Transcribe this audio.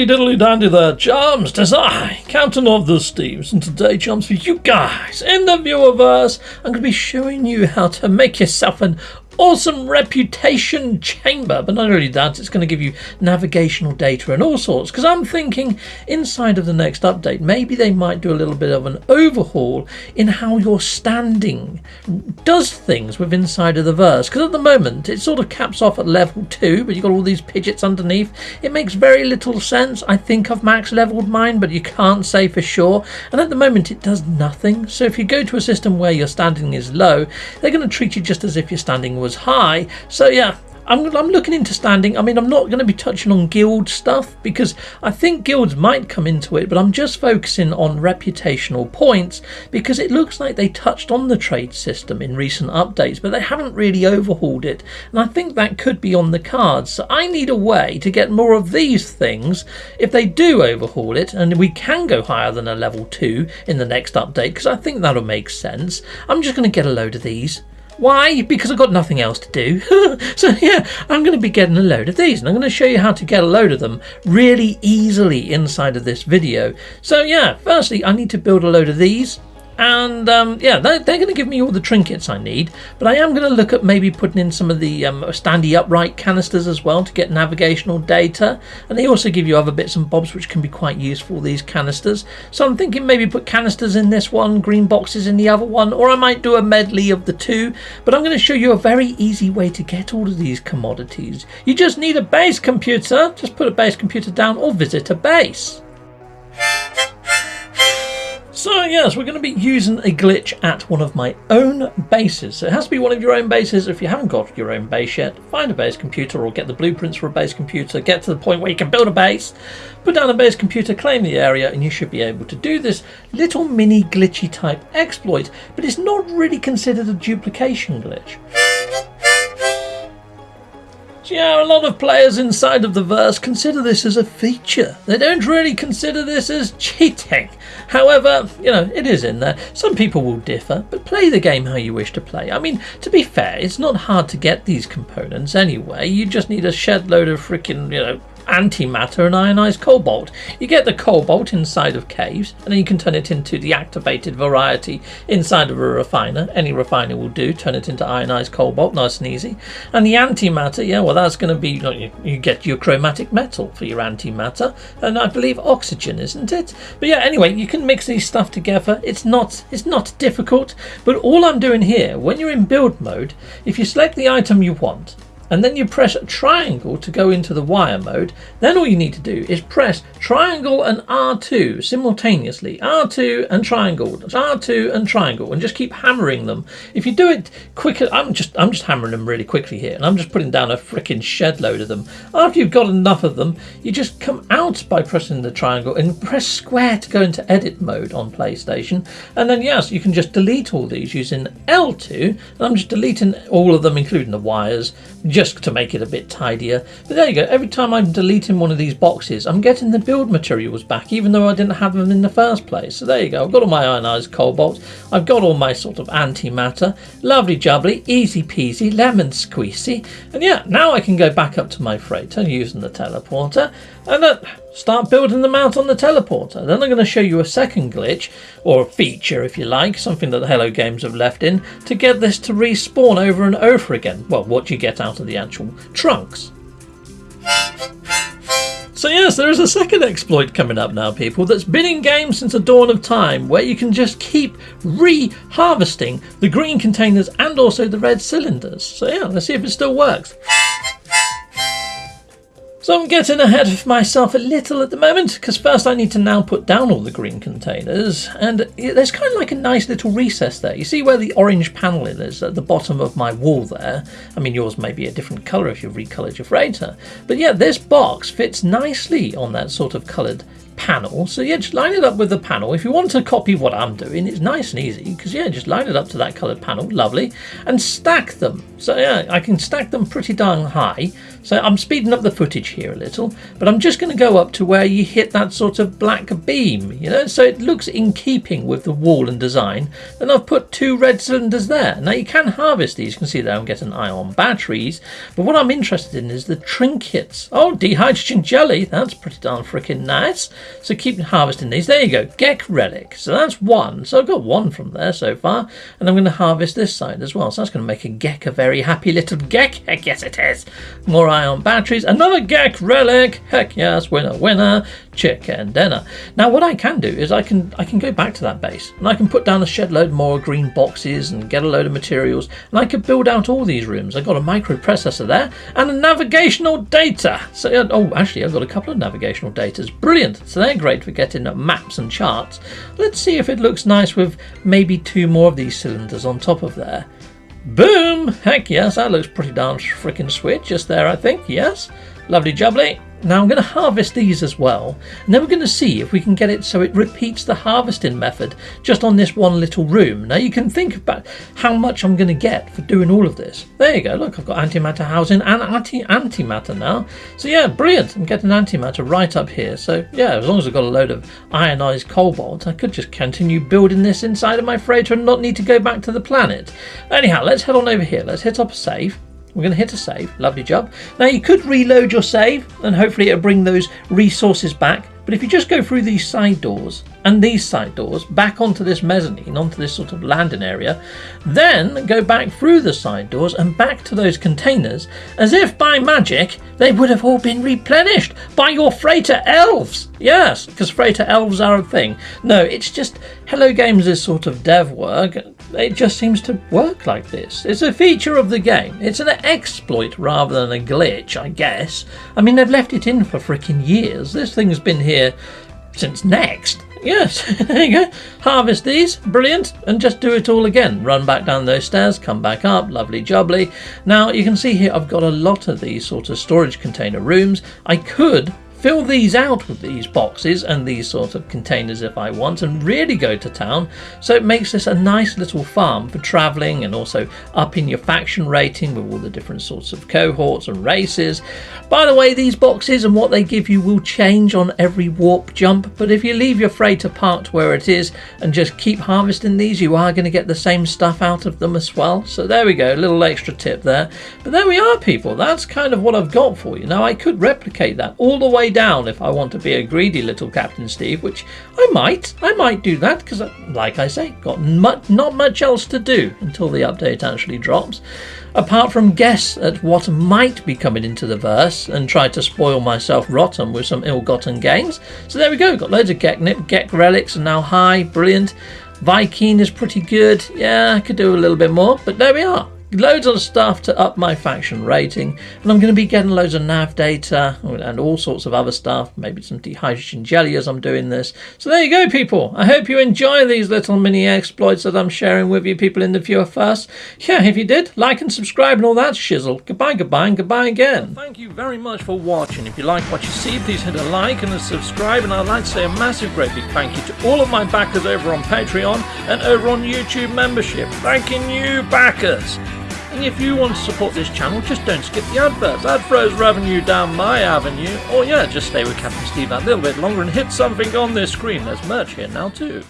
Howdy diddly dandy there, chums. Tis I, Captain of the Steams, and today, chums, for you guys in the viewerverse, I'm going to be showing you how to make yourself an awesome reputation chamber. But not only that, it's going to give you navigational data and all sorts. Because I'm thinking inside of the next update, maybe they might do a little bit of an overhaul in how your standing does things with inside of the verse. Because at the moment, it sort of caps off at level 2, but you've got all these pidgets underneath. It makes very little sense. I think I've max leveled mine, but you can't say for sure. And at the moment, it does nothing. So if you go to a system where your standing is low, they're going to treat you just as if you're standing was high. So yeah, I'm, I'm looking into standing. I mean, I'm not going to be touching on guild stuff because I think guilds might come into it, but I'm just focusing on reputational points because it looks like they touched on the trade system in recent updates, but they haven't really overhauled it. And I think that could be on the cards. So I need a way to get more of these things if they do overhaul it, and we can go higher than a level 2 in the next update because I think that'll make sense. I'm just going to get a load of these. Why? Because I've got nothing else to do. so yeah, I'm going to be getting a load of these and I'm going to show you how to get a load of them really easily inside of this video. So yeah, firstly I need to build a load of these and um, yeah, they're, they're going to give me all the trinkets I need. But I am going to look at maybe putting in some of the um, standy upright canisters as well to get navigational data. And they also give you other bits and bobs which can be quite useful, these canisters. So I'm thinking maybe put canisters in this one, green boxes in the other one, or I might do a medley of the two. But I'm going to show you a very easy way to get all of these commodities. You just need a base computer. Just put a base computer down or visit a base. So yes, we're going to be using a glitch at one of my own bases. So it has to be one of your own bases. If you haven't got your own base yet, find a base computer or get the blueprints for a base computer. Get to the point where you can build a base, put down a base computer, claim the area, and you should be able to do this little mini glitchy type exploit. But it's not really considered a duplication glitch. Yeah, a lot of players inside of the verse consider this as a feature. They don't really consider this as cheating. However, you know, it is in there. Some people will differ, but play the game how you wish to play. I mean, to be fair, it's not hard to get these components anyway. You just need a shed load of freaking, you know, antimatter and ionized cobalt. You get the cobalt inside of caves, and then you can turn it into the activated variety inside of a refiner. Any refiner will do, turn it into ionized cobalt, nice and easy. And the antimatter, yeah, well, that's going to be, you, you get your chromatic metal for your antimatter, and I believe oxygen, isn't it? But yeah, anyway, you can mix these stuff together. It's not, it's not difficult, but all I'm doing here, when you're in build mode, if you select the item you want, and then you press triangle to go into the wire mode, then all you need to do is press triangle and R2 simultaneously. R2 and triangle, R2 and triangle, and just keep hammering them. If you do it quicker, I'm just I'm just hammering them really quickly here, and I'm just putting down a freaking shed load of them. After you've got enough of them, you just come out by pressing the triangle and press square to go into edit mode on PlayStation. And then yes, you can just delete all these using L2, and I'm just deleting all of them, including the wires, just to make it a bit tidier. But there you go, every time I'm deleting one of these boxes, I'm getting the build materials back, even though I didn't have them in the first place. So there you go, I've got all my ionized cobalt, I've got all my sort of antimatter, lovely jubbly, easy peasy, lemon squeezy, and yeah, now I can go back up to my freighter using the teleporter, and uh, start building them out on the teleporter. Then I'm going to show you a second glitch, or a feature if you like, something that the Hello Games have left in, to get this to respawn over and over again. Well, what you get out of the actual trunks? So yes, there is a second exploit coming up now, people, that's been in game since the dawn of time, where you can just keep re-harvesting the green containers and also the red cylinders. So yeah, let's see if it still works. So I'm getting ahead of myself a little at the moment because first I need to now put down all the green containers and there's kind of like a nice little recess there. You see where the orange panel is at the bottom of my wall there? I mean yours may be a different colour if you've recoloured your freighter. But yeah, this box fits nicely on that sort of coloured panel. So yeah, just line it up with the panel. If you want to copy what I'm doing, it's nice and easy because yeah, just line it up to that coloured panel, lovely, and stack them. So yeah, I can stack them pretty darn high. So I'm speeding up the footage here a little, but I'm just going to go up to where you hit that sort of black beam, you know, so it looks in keeping with the wall and design. And I've put two red cylinders there. Now you can harvest these. You can see there I'm getting ion batteries, but what I'm interested in is the trinkets. Oh, dihydrogen jelly, that's pretty darn freaking nice. So keep harvesting these. There you go, Gek relic. So that's one. So I've got one from there so far, and I'm going to harvest this side as well. So that's going to make a Gek a very happy little Gek. Heck yes, it is. More ion batteries. Another Gek relic. Heck yes, winner, winner. Chicken dinner. Now what I can do is I can I can go back to that base and I can put down a shed load more green boxes and get a load of materials and I could build out all these rooms. I've got a microprocessor there and a navigational data. So uh, oh actually I've got a couple of navigational datas. Brilliant. So they're great for getting maps and charts. Let's see if it looks nice with maybe two more of these cylinders on top of there. Boom! Heck yes, that looks pretty darn freaking sweet just there, I think. Yes. Lovely jubbly. Now I'm going to harvest these as well, and then we're going to see if we can get it so it repeats the harvesting method just on this one little room. Now you can think about how much I'm going to get for doing all of this. There you go, look, I've got antimatter housing and anti-antimatter now. So yeah, brilliant, I'm getting antimatter right up here. So yeah, as long as I've got a load of ionized cobalt, I could just continue building this inside of my freighter and not need to go back to the planet. Anyhow, let's head on over here, let's hit up a save. We're going to hit a save. Lovely job. Now you could reload your save and hopefully it'll bring those resources back. But if you just go through these side doors and these side doors back onto this mezzanine, onto this sort of landing area, then go back through the side doors and back to those containers, as if by magic they would have all been replenished by your freighter elves. Yes, because freighter elves are a thing. No, it's just Hello Games' is sort of dev work. It just seems to work like this. It's a feature of the game. It's an exploit rather than a glitch, I guess. I mean, they've left it in for freaking years. This thing's been here since next. Yes, there you go. Harvest these, brilliant, and just do it all again. Run back down those stairs, come back up, lovely jubbly. Now you can see here I've got a lot of these sort of storage container rooms. I could fill these out with these boxes and these sort of containers if I want and really go to town. So it makes this a nice little farm for travelling and also upping your faction rating with all the different sorts of cohorts and races. By the way these boxes and what they give you will change on every warp jump but if you leave your freighter parked where it is and just keep harvesting these you are going to get the same stuff out of them as well. So there we go a little extra tip there. But there we are people. That's kind of what I've got for you. Now I could replicate that all the way down if I want to be a greedy little Captain Steve, which I might. I might do that because, like I say, got much, not much else to do until the update actually drops. Apart from guess at what might be coming into the verse and try to spoil myself rotten with some ill-gotten gains. So there we go. Got loads of Geknip, Gek relics are now high, brilliant. Vy'keen is pretty good. Yeah, I could do a little bit more, but there we are loads of stuff to up my faction rating and I'm going to be getting loads of nav data and all sorts of other stuff maybe some dihydrogen jelly as I'm doing this. So there you go people. I hope you enjoy these little mini exploits that I'm sharing with you people in the viewerverse. Yeah if you did like and subscribe and all that shizzle. Goodbye goodbye and goodbye again. Thank you very much for watching. If you like what you see please hit a like and a subscribe and I'd like to say a massive great big thank you to all of my backers over on Patreon and over on YouTube membership. Thanking you backers and if you want to support this channel, just don't skip the adverts. That throws revenue down my avenue. Or yeah, just stay with Captain Steve that little bit longer and hit something on this screen. There's merch here now too.